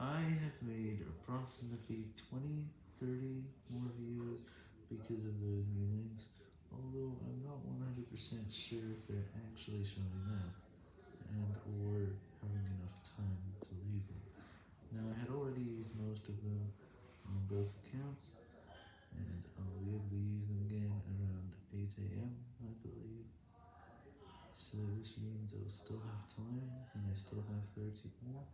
I have made approximately 20, 30 more views because of those new links, although I'm not 100% sure if they're actually showing up, and or having enough time to leave them. Now I had already used most of them on both accounts, and I'll be able to use them again around 8am, I believe, so this means I'll still have time, and I still have 30 more.